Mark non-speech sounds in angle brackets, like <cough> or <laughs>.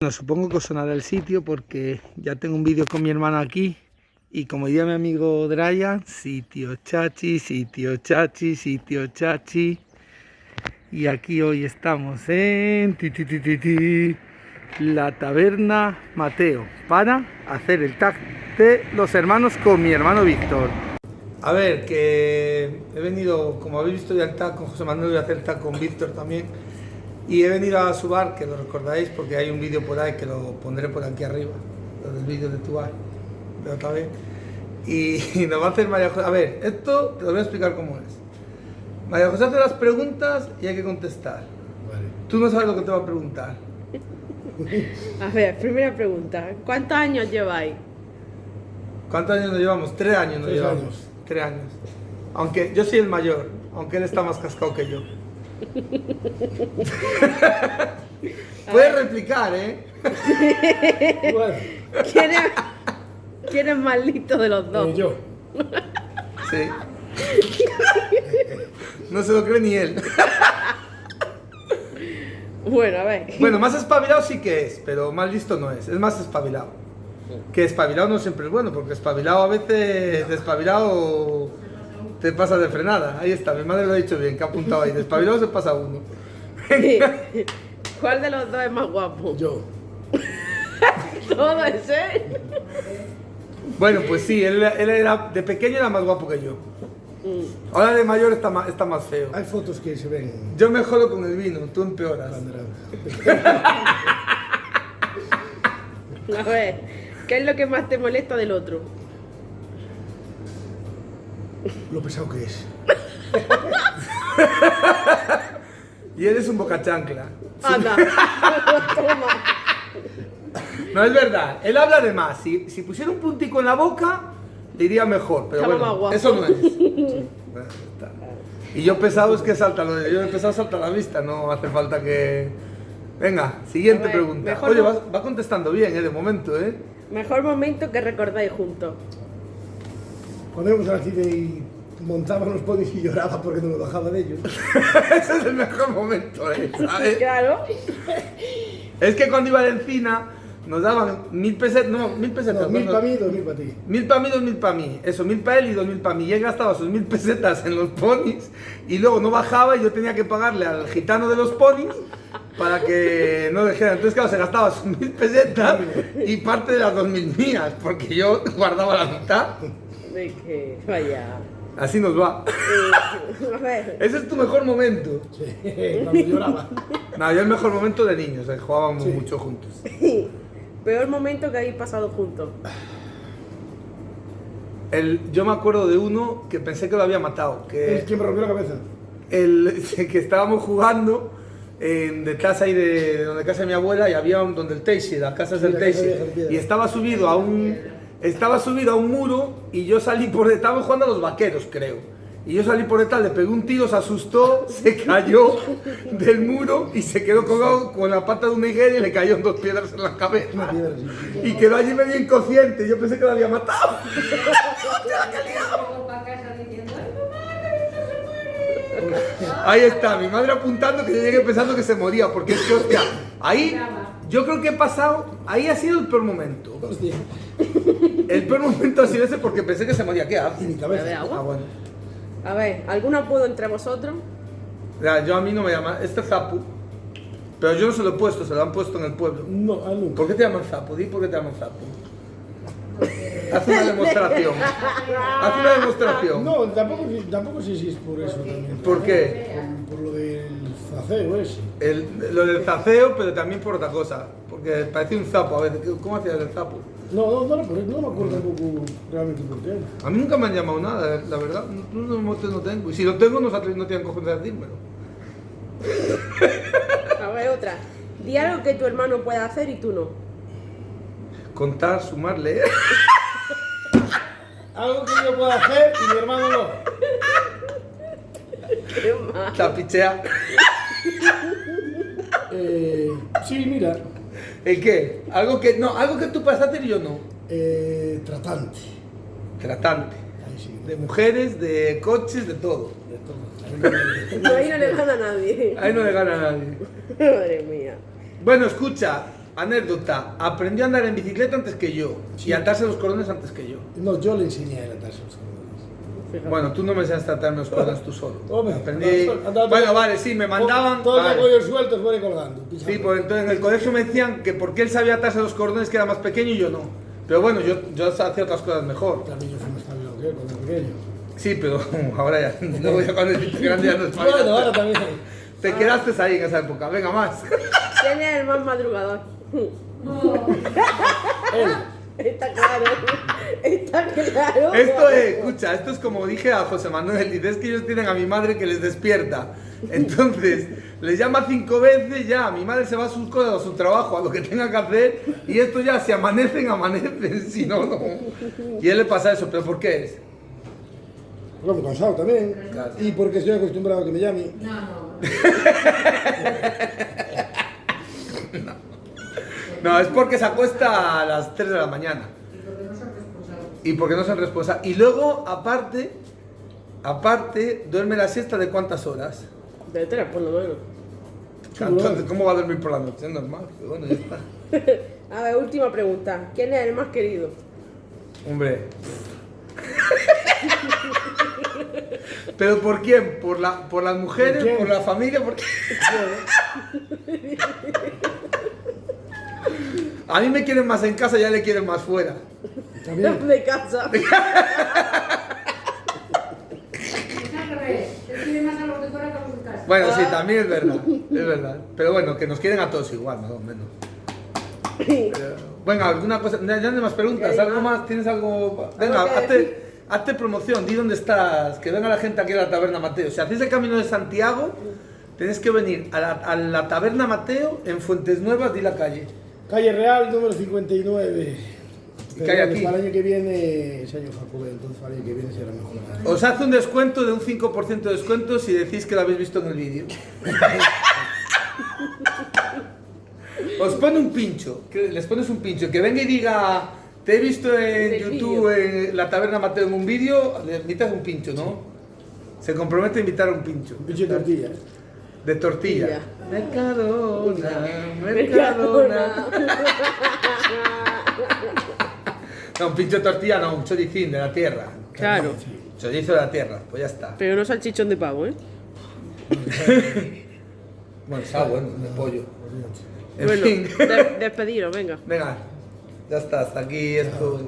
Bueno, supongo que os sonará el sitio porque ya tengo un vídeo con mi hermano aquí y como diría mi amigo Draya, sitio chachi, sitio chachi, sitio chachi y aquí hoy estamos en ti, ti, ti, la taberna Mateo para hacer el tag de los hermanos con mi hermano Víctor. A ver, que he venido, como habéis visto ya el tag con José Manuel, voy a hacer el tag con Víctor también y he venido a su bar, que lo recordáis porque hay un vídeo por ahí que lo pondré por aquí arriba, lo del vídeo de tu bar, de otra vez. Y, nos va a hacer María José. A ver, esto te lo voy a explicar cómo es. María José hace las preguntas y hay que contestar. Vale. Tú no sabes lo que te va a preguntar. <laughs> A ver, primera pregunta. ¿Cuántos años lleváis? ¿Cuántos años nos llevamos? Tres años nos Tres llevamos. años. Tres años. Aunque yo soy el mayor, aunque él está más cascado que yo. <laughs> Puedes replicar, ¿eh? Bueno, ¿Quién es, quién es más listo de los dos? eh, yo. Sí. No se lo cree ni él. Bueno, a ver. Bueno, más espabilado sí que es, pero más listo no es. Es más espabilado. Que espabilado no siempre es bueno, porque espabilado a veces, despabilado te pasa de frenada. Ahí está, mi madre lo ha dicho bien, que ha apuntado ahí. Despabilado se pasa uno. ¿Cuál de los dos es más guapo? Yo. <laughs> Todo es él. Bueno, pues sí, él, él era, de pequeño era más guapo que yo. Mm. Ahora de mayor está más, está más feo. Hay fotos que se ven Yo me jodo con el vino, tú empeoras. <laughs> A ver, ¿qué es lo que más te molesta del otro? Lo pesado que es. <laughs> Y él es un boca chancla. Anda. Toma. <laughs> No es verdad, él habla de más. Si, si pusiera un puntico en la boca, le iría mejor. Pero Estaba bueno, guapo. eso no es. Sí, bueno, ya está. Y yo pesado es que salta, lo de yo he pesado salta a la vista, no hace falta que. Venga, siguiente ver, pregunta. Oye, no- va, va contestando bien, ¿eh? De momento, ¿eh? Mejor momento que recordáis juntos. Cuando íbamos al cine y montaban los ponis y lloraba porque no me bajaba de ellos. <laughs> Ese es el mejor momento, ¿eh? ¿Sabes? Claro. Es que cuando iba a la encina, nos daban mil pesetas, no, mil pesetas. No, mil no, para mí, dos mil para ti. Mil para mí, dos mil para mí. Eso, mil para él y dos mil para mí. Y él gastaba sus mil pesetas en los ponis y luego no bajaba y yo tenía que pagarle al gitano de los ponis para que no dejara. Entonces, claro, se gastaba sus mil pesetas y parte de las dos mil mías, porque yo guardaba la mitad. De que, vaya. Así nos va. <laughs> Ese es tu mejor momento. Sí, cuando lloraba. No, yo el mejor momento de niños, eh, jugábamos Sí. mucho juntos. <laughs> Peor momento que habéis pasado juntos. El, yo me acuerdo de uno que pensé que lo había matado, que Es quien me rompió la cabeza. el, <laughs> que estábamos jugando en, de casa y de, de donde casa de mi abuela y había un, donde el Teixe, la casa es Sí, del la casa piedra. y estaba subido a un estaba subido a un muro y yo salí por detrás, estábamos jugando a los vaqueros creo. Y yo salí por detrás, le pegué un tiro, se asustó, <laughs> se cayó del muro y se quedó colgado con la pata de una higuera y le cayó dos piedras en la cabeza. Y quedó allí medio inconsciente, yo pensé que lo había matado. <laughs> Ahí está, mi madre apuntando que yo llegué pensando que se moría, porque es que, hostia, ahí yo creo que he pasado, ahí ha sido el peor momento. Hostia. <laughs> El peor momento ha sido ese porque pensé que se moría. ¿Qué Y hace? mi. Ah, bueno. A ver, ¿algún apodo entre vosotros? Ya, yo a mí no me llaman, este es Zapu, pero yo no se lo he puesto, se lo han puesto en el pueblo. No, a nunca. ¿Por qué te llaman Zapu? Di por qué te llaman Zapu. Haz una demostración. <laughs> Haz una demostración. No, tampoco, tampoco sé si es por eso también. ¿Por qué? Zaceo ese. El- lo del zaceo, pero también por otra cosa. Porque parecía un zapo a veces. ¿Cómo hacías el zapo? No, no, no, no, no me acuerdo tampoco realmente por qué. A mí nunca me han llamado nada, la verdad. No, no, no, no tengo. Y si lo tengo, no, no tienen cojones de decírmelo. <laughs> A ver, otra. Di algo que tu hermano pueda hacer y tú no. Contar, sumar, leer. <laughs> Algo que yo pueda hacer y mi hermano no. <laughs> Qué mal. Tapichea. Eh, sí, mira. ¿El qué? Algo que, no, algo que tú puedas hacer y yo no. Eh, tratante. Tratante. Sí. De mujeres, de coches, de todo. De todo. Ahí no le <laughs> gana a nadie. Ahí no le gana a nadie. Madre mía. Bueno, escucha, anécdota, aprendió a andar en bicicleta antes que yo Sí. y a atarse los cordones antes que yo. No, yo le enseñé a atarse los cordones. Fíjate. Bueno, tú no me a atarme los cordones tú solo. Hombre, Aprendí... andaba- andaba- Bueno, vale, sí, me mandaban... Todos vale. los cuellos sueltos fuera colgando. pisando. Sí, pues entonces en el colegio me decían que porque él sabía atarse los cordones que era más pequeño y yo no. Pero bueno, yo, yo hacía otras cosas mejor. También yo fui más espabilado que él cuando era pequeño. Sí, pero <laughs> ahora ya, luego ya cuando eres <laughs> grande ya no es Bueno, ahora también. Te quedaste ahí en esa época, venga más. ¿Quién es el más madrugador? Él. Está claro. Está claro. Esto es, escucha, esto es como dije a José Manuel, dice, es que ellos tienen a mi madre que les despierta. Entonces, <laughs> les llama cinco veces, ya, mi madre se va a sus cosas, a su trabajo, a lo que tenga que hacer, y esto ya, si amanecen, amanecen, <laughs> si no, no. Y él le pasa eso, pero ¿por qué es? Bueno, cansado también. Claro. Y porque estoy acostumbrado a que me llame. No, no. <laughs> No, es porque se acuesta a las 3 de la mañana. Y porque no son responsables. Y porque no son responsables. Y luego, aparte, aparte, duerme la siesta de cuántas horas. De tres, por lo menos. Entonces, ¿cómo va a dormir por la noche? Es normal, bueno, ya está. <laughs> A ver, última pregunta. ¿Quién es el más querido? Hombre. ¿Pero por quién? ¿Por, la, por las mujeres? ¿Por? ¿Por la familia? ¿Por qué? <laughs> A mí me quieren más en casa, ya le quieren más fuera. También. <laughs> De casa. Bueno, sí, también es verdad, es verdad. Pero bueno, que nos quieren a todos igual, más o menos. Pero, Venga, alguna cosa, ya no hay más preguntas, ¿algo más. ¿Tienes algo? Venga, ¿Algo que hazte, hazte promoción, di dónde estás, que venga la gente aquí a la Taberna Mateo. Si hacéis el camino de Santiago, tenéis que venir a la, a la Taberna Mateo en Fuentes Nuevas, di la calle. Calle Real, número 59. ¿Y hay aquí? Para el año que viene, ese año Jacobé, entonces para el año que viene será mejor. Os hace un descuento de un 5% de descuento si decís que lo habéis visto en el vídeo. <laughs> Os pone un pincho, que les pones un pincho, que venga y diga, te he visto en YouTube, en la taberna Mateo en un vídeo, le invitas un pincho, ¿no? Se compromete a invitar un pincho. Un pinche de tortilla. De tortilla. Mercadona, Mercadona. <laughs> No, un pincho de tortilla, no, un choricín de la tierra. Claro. Chorizo de la tierra, pues ya está. Pero no salchichón de pavo, ¿eh? <laughs> Bueno, está bueno, de pollo. En bueno, fin. de- despediros, venga. Venga, ya está, hasta aquí esto.